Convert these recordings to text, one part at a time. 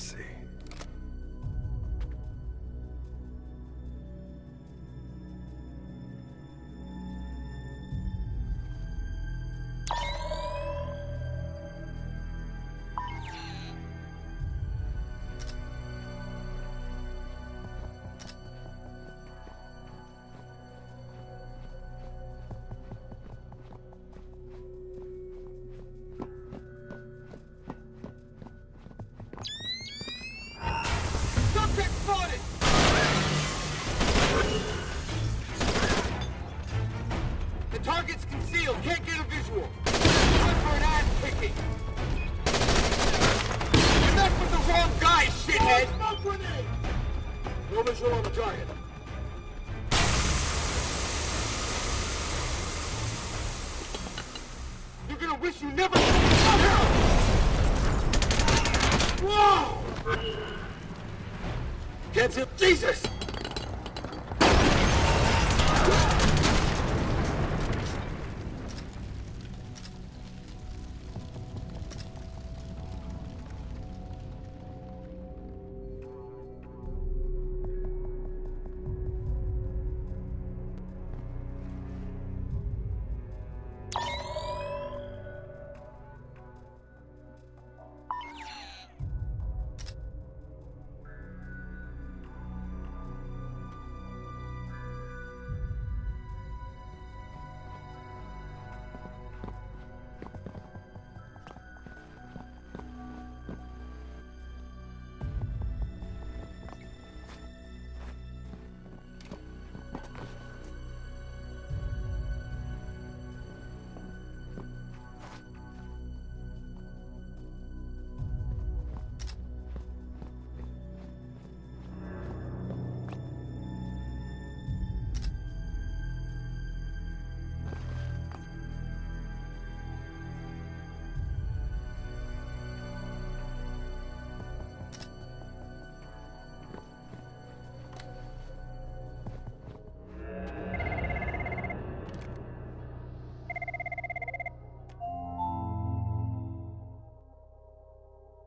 Messy. Wish you never... Whoa! It, Jesus!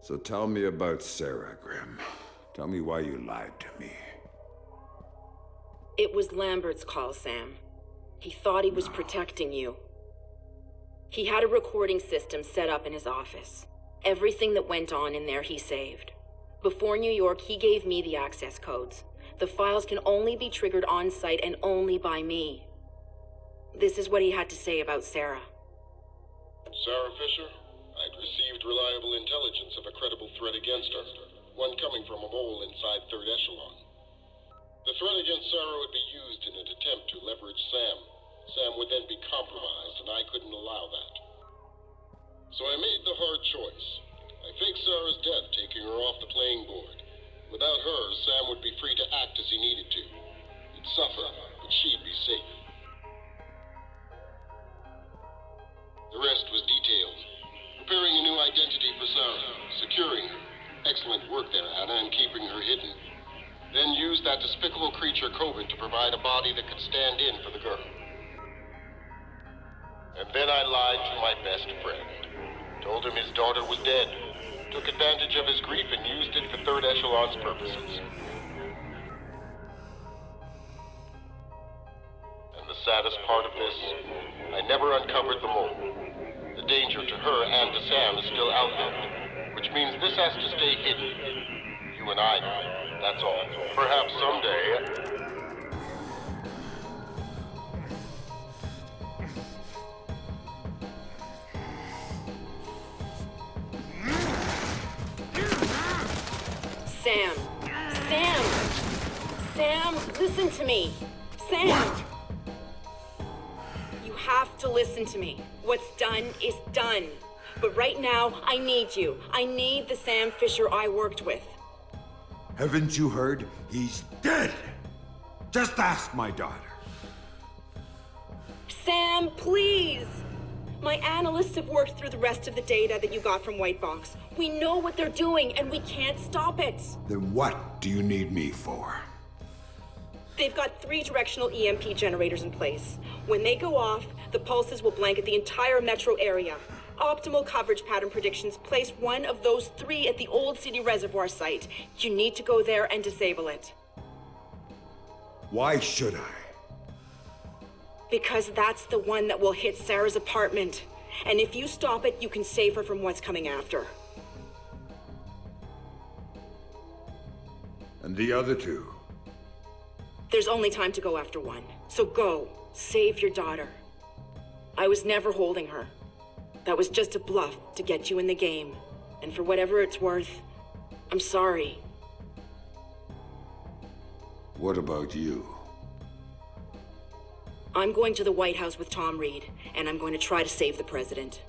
So tell me about Sarah, Grim. Tell me why you lied to me. It was Lambert's call, Sam. He thought he was protecting you. He had a recording system set up in his office. Everything that went on in there he saved. Before New York, he gave me the access codes. The files can only be triggered on site and only by me. This is what he had to say about Sarah. Sarah Fisher, I'd received reliable intelligence of a credible threat against her, one coming from a mole inside Third Echelon. The threat against Sarah would be used in an attempt to leverage Sam. Sam would then be compromised, and I couldn't allow that. So I made the hard choice. I faked Sarah's death, taking her off the playing board. Without her, Sam would be free to act as he needed to. He'd suffer, but she'd be safe. The rest was detailed. Preparing a new identity for Sarah, securing her. Excellent work there, Anna, in keeping her hidden. Then use that despicable creature, Kobin, to provide a body that could stand in for the girl. And then I lied to my best friend. Told him his daughter was dead. Took advantage of his grief and used it for Third Echelon's purposes. And the saddest part of this, I never uncovered the mole. The danger to her and to Sam is still out there, which means this has to stay hidden. You and I. That's all. Perhaps someday. Sam! Sam! Sam, listen to me! Sam! You have to listen to me. What's done is done. But right now, I need you. I need the Sam Fisher I worked with. Haven't you heard? He's dead! Just ask my daughter. Sam, please! My analysts have worked through the rest of the data that you got from White Box. We know what they're doing, and we can't stop it. Then what do you need me for? They've got three directional EMP generators in place. When they go off, the pulses will blanket the entire metro area. Optimal coverage pattern predictions place one of those three at the Old City Reservoir site. You need to go there and disable it. Why should I? Because that's the one that will hit Sarah's apartment. And if you stop it, you can save her from what's coming after. And the other two? There's only time to go after one. So go. Save your daughter. I was never holding her. That was just a bluff to get you in the game. And for whatever it's worth, I'm sorry. What about you? I'm going to the White House with Tom Reed, and I'm going to try to save the president.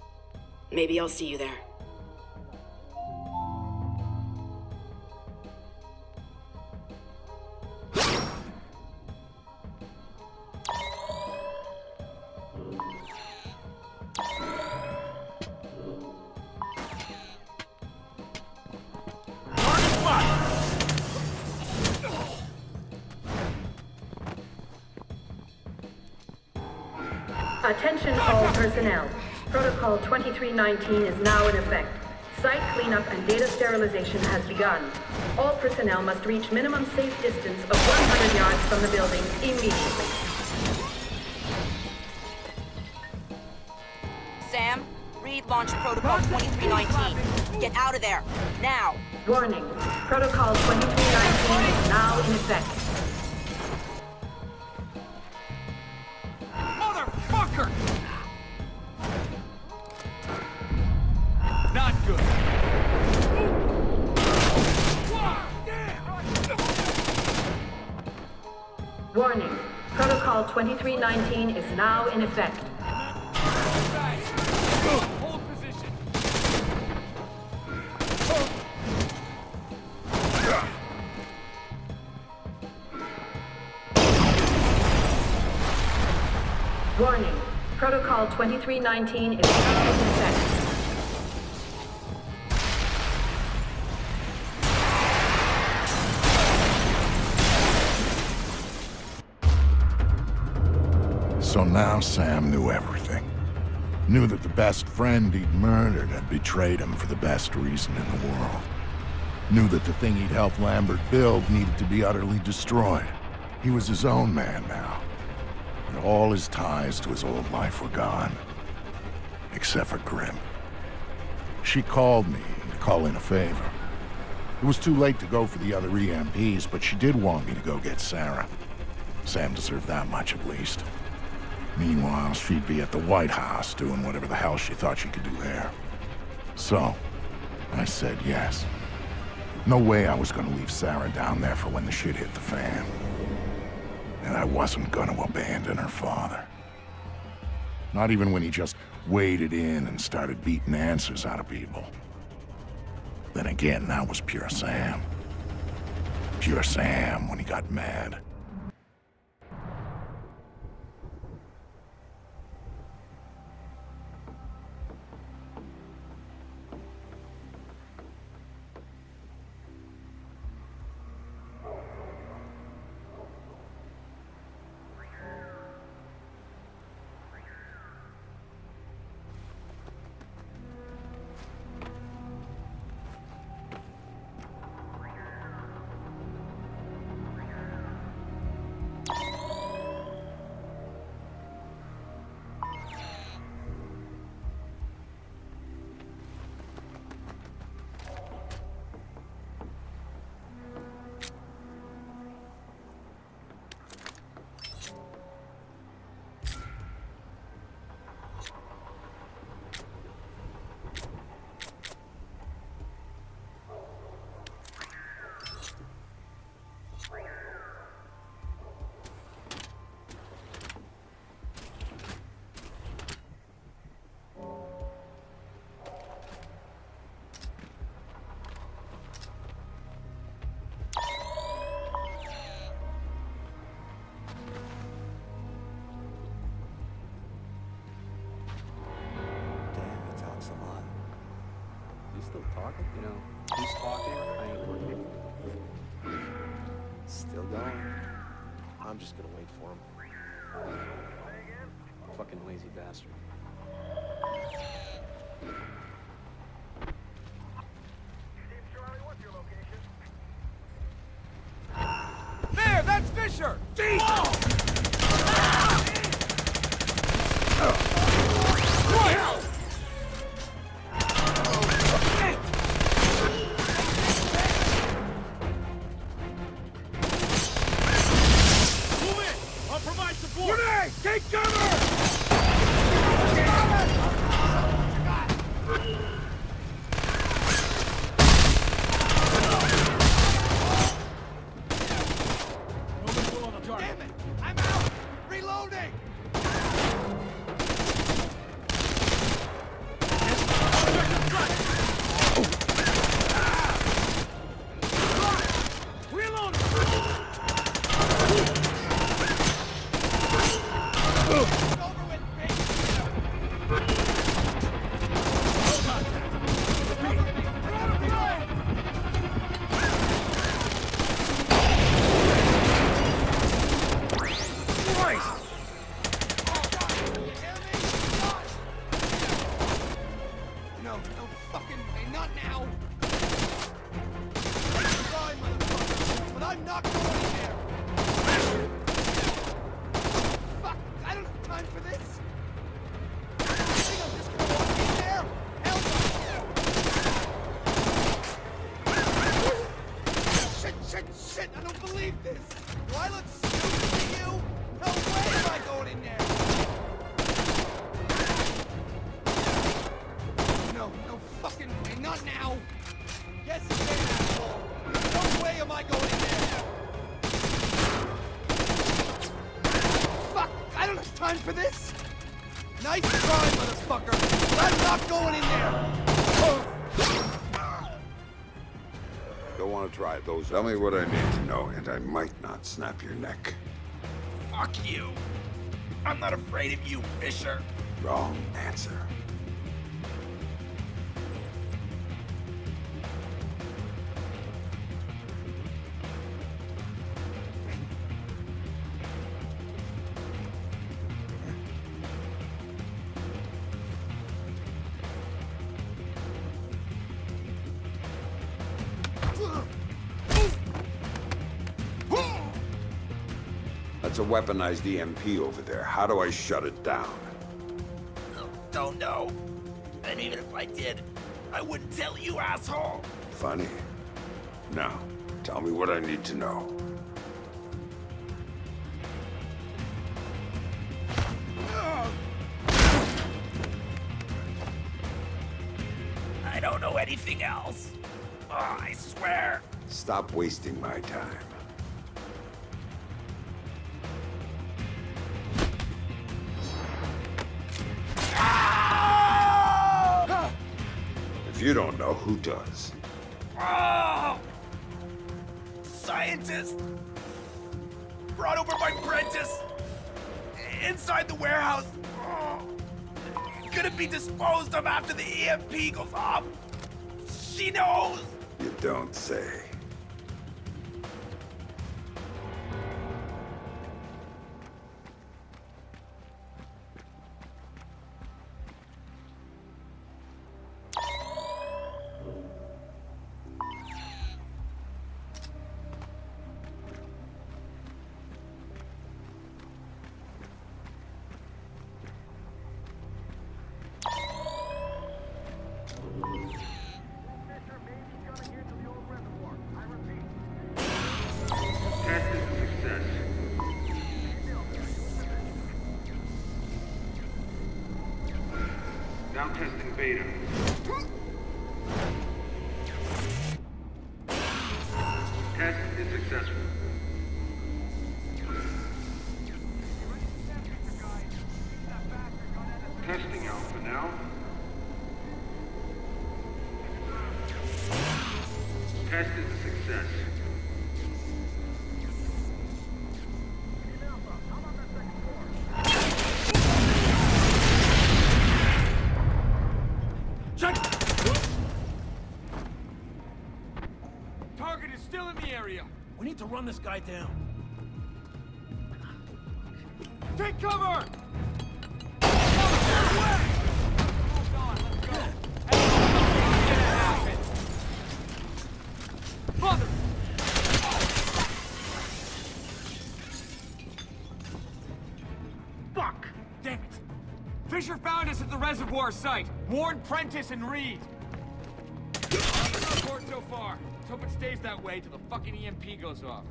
Maybe I'll see you there. 319 is now in effect. Site cleanup and data sterilization has begun. All personnel must reach minimum safe distance of 100 yards from the building immediately. Sam, read launch protocol 2319. Get out of there, now! Warning, protocol 2319 is now in effect. 2319 is now in effect. Warning. Protocol 2319 is now in effect. Now Sam knew everything. Knew that the best friend he'd murdered had betrayed him for the best reason in the world. Knew that the thing he'd helped Lambert build needed to be utterly destroyed. He was his own man now. And all his ties to his old life were gone. Except for Grim. She called me to call in a favor. It was too late to go for the other EMPs, but she did want me to go get Sarah. Sam deserved that much at least. Meanwhile, she'd be at the White House doing whatever the hell she thought she could do there. So, I said yes. No way I was gonna leave Sarah down there for when the shit hit the fan. And I wasn't gonna abandon her father. Not even when he just waded in and started beating answers out of people. Then again, that was pure Sam. Pure Sam when he got mad. Talking? You know, he's talking, I ain't working. Still going. I'm just gonna wait for him. Fucking lazy bastard. There, that's Fisher! Grenade! Tell me what I need to know, and I might not snap your neck. Fuck you. I'm not afraid of you, Fisher. Wrong answer. That's a weaponized EMP over there. How do I shut it down? Don't know. And even if I did, I wouldn't tell you, asshole. Funny. Now, tell me what I need to know. I don't know anything else. Oh, I swear. Stop wasting my time. Who does? Oh! Scientist! Brought over by Prentice! Inside the warehouse! Oh! Gonna be disposed of after the EMP goes off! She knows! You don't say. Test is successful. Run this guy down. Take cover! Fuck! Damn it! Fisher found us at the reservoir site. Warn Prentice and Reed. So far. Let's hope it stays that way till the fucking EMP goes off.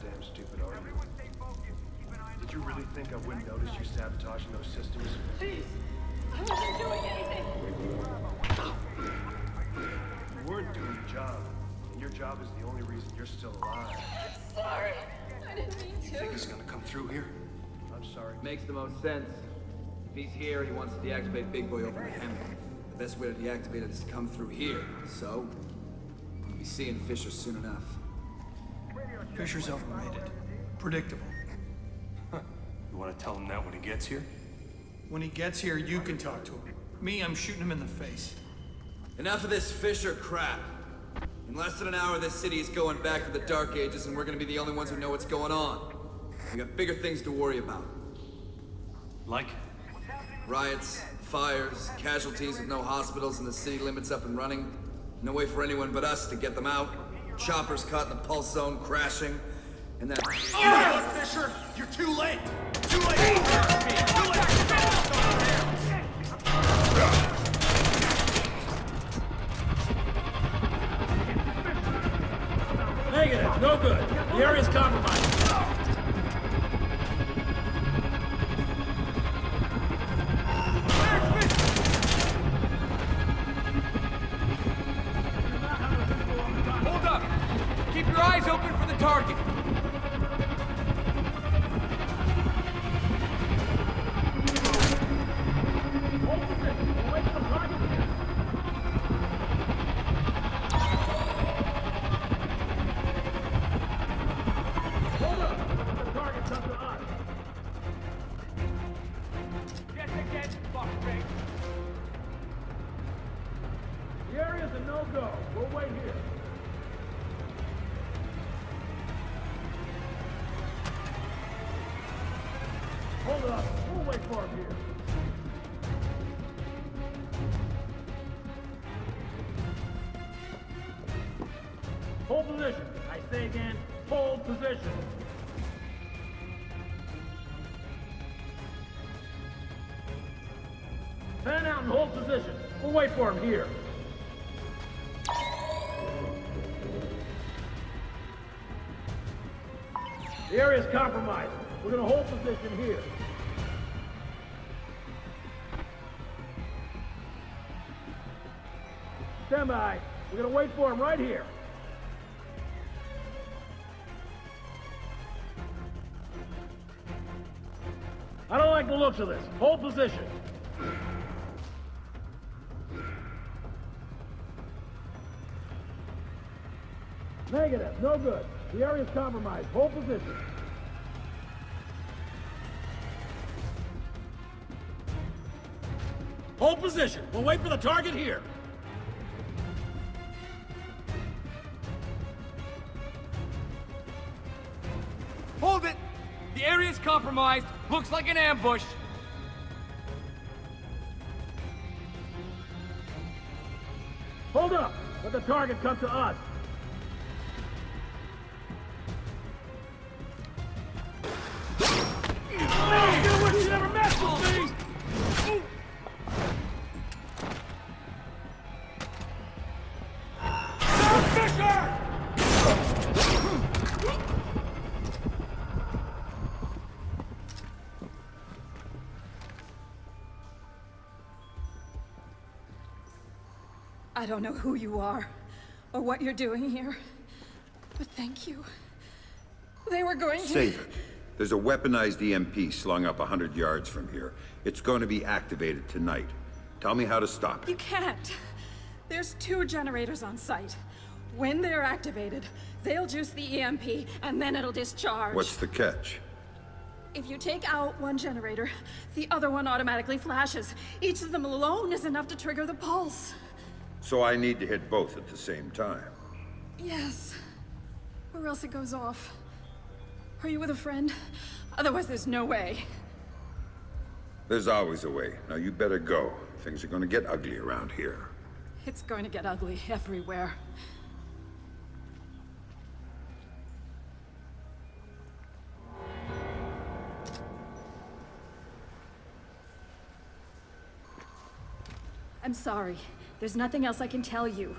Goddamn stupid are you? Did you really think I wouldn't notice you sabotaging those systems? Please! I wasn't doing anything! You weren't doing your job, and your job is the only reason you're still alive. Sorry. I didn't mean to. You think he's gonna come through here? I'm sorry. Makes the most sense. If he's here, he wants to deactivate Big Boy over the Hemi. The best way to deactivate it is to come through here. So, we'll be seeing Fisher soon enough. Fisher's overrated. Predictable. You wanna tell him that when he gets here? When he gets here, you can talk to him. Me, I'm shooting him in the face. Enough of this Fisher crap. In less than an hour, this city is going back to the Dark Ages, and we're gonna be the only ones who know what's going on. We got bigger things to worry about. Like? Riots, fires, casualties with no hospitals and the city limits up and running. No way for anyone but us to get them out. Choppers caught in the pulse zone, crashing. And that... Fisher, you're too late! Too late! Negative, no good. The area's compromised. Target. Out and hold position. We'll wait for him here. The area's compromised. We're gonna hold position here. Stand by. We're gonna wait for him right here. I don't like the looks of this. Hold position. Negative. No good. The area's compromised. Hold position. Hold position. We'll wait for the target here. Hold it! The area's compromised. Looks like an ambush. Hold up! Let the target come to us. I don't know who you are or what you're doing here, but thank you. They were going to. Save it. There's a weaponized EMP slung up a hundred yards from here. It's going to be activated tonight. Tell me how to stop it. You can't. There's two generators on site. When they're activated, they'll juice the EMP, and then it'll discharge. What's the catch? If you take out one generator, the other one automatically flashes. Each of them alone is enough to trigger the pulse. So I need to hit both at the same time. Yes. Or else it goes off. Are you with a friend? Otherwise, there's no way. There's always a way. Now you better go. Things are gonna get ugly around here. It's going to get ugly everywhere. I'm sorry. There's nothing else I can tell you.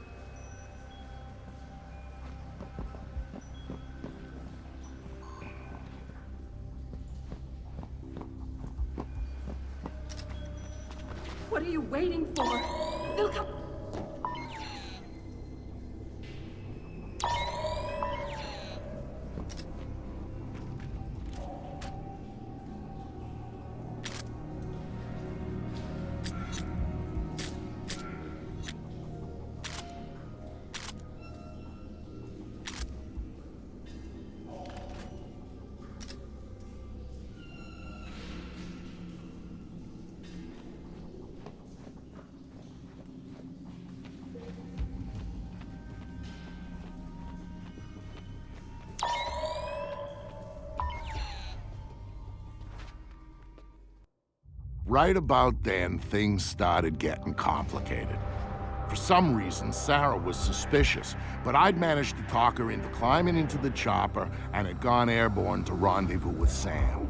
Right about then, things started getting complicated. For some reason, Sarah was suspicious, but I'd managed to talk her into climbing into the chopper and had gone airborne to rendezvous with Sam.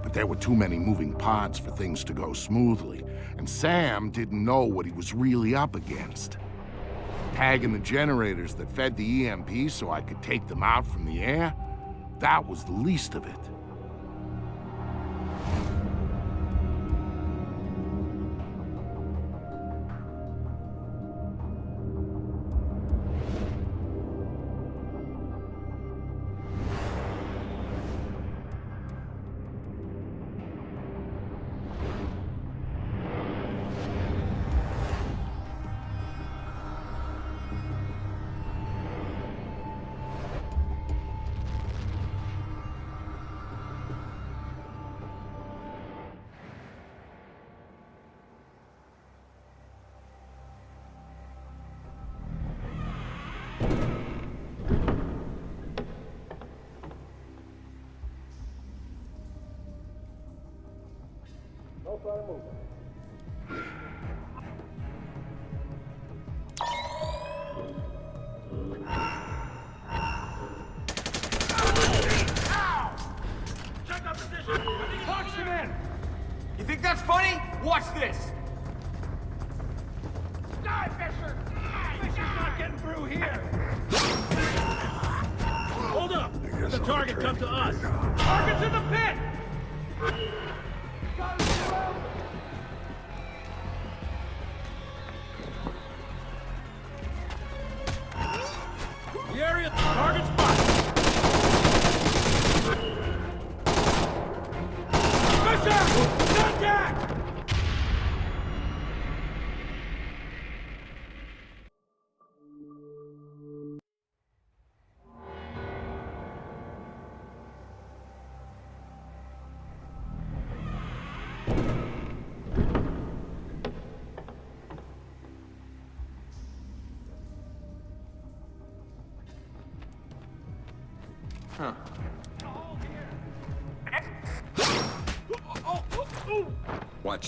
But there were too many moving parts for things to go smoothly, and Sam didn't know what he was really up against. Tagging the generators that fed the EMP so I could take them out from the air, that was the least of it.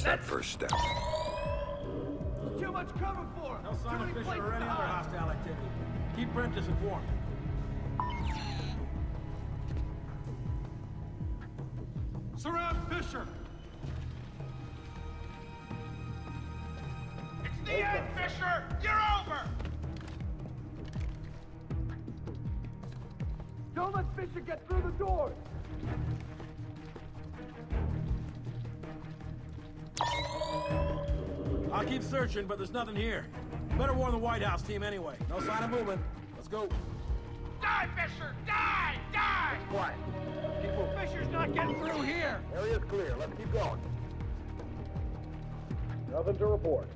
That first step. There's too much cover for him. No sign of Fisher or any other hostile activity. Keep Prentice informed. Surround Fisher! It's the end, Fisher! You're over! Don't let Fisher get through the doors! Keep searching, but there's nothing here. Better warn the White House team anyway. No sign of movement. Let's go. Die, Fisher! Die! Die! Quiet. Keep moving. Fisher's not getting through here! Area's clear. Let's keep going. Nothing to report.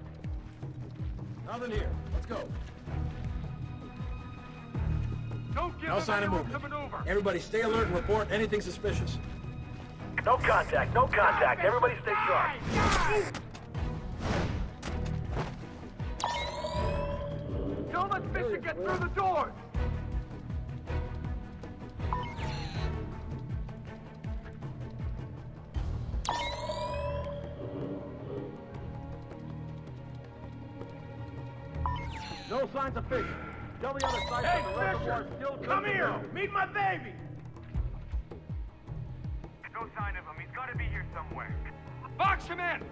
Nothing here. Let's go. Don't give No sign of movement. maneuver! Everybody stay alert and report anything suspicious. No contact, no contact. Everybody stay sharp. Let Fisher get through the doors! No signs of Fisher. Tell the other side Hey, that the Fisher! still good Come here! go. Meet my baby! No sign of him. He's got to be here somewhere. Box him in!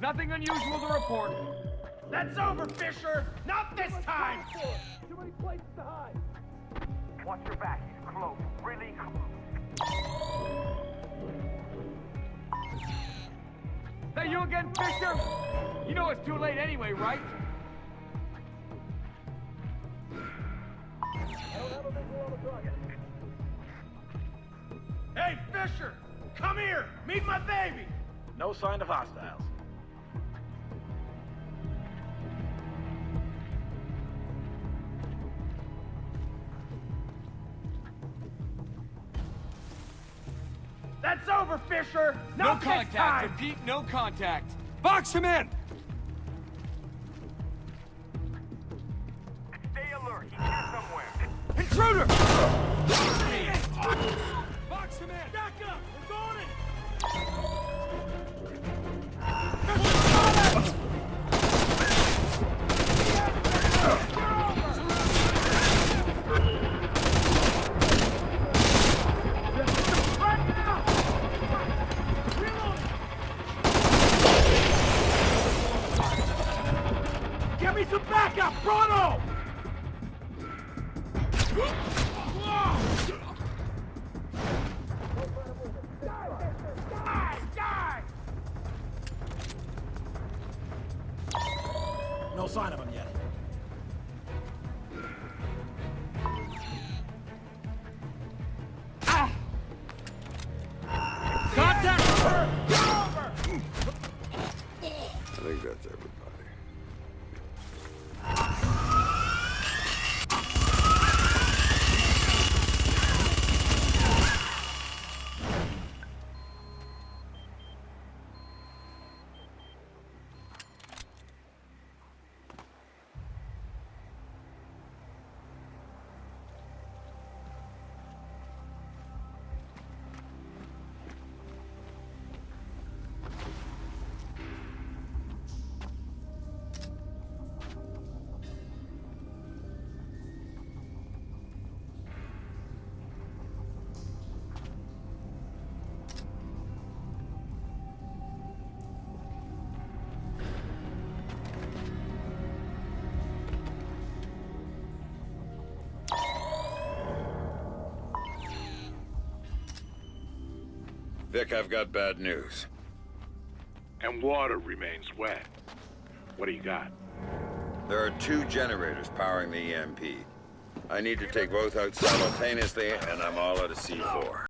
Nothing unusual to report. That's over, Fisher! Not this time! Too many places to hide. Watch your back. He's close. Really close. That you again, Fisher? You know it's too late anyway, right? Hey, Fisher! Come here! Meet my baby! No sign of hostiles. That's over, Fisher! Not No this time! contact. Repeat, no contact. Box him in! Stay alert. He's here somewhere. Intruder! Vic, I've got bad news. And water remains wet. What do you got? There are two generators powering the EMP. I need to take both out simultaneously, and I'm all out of C4.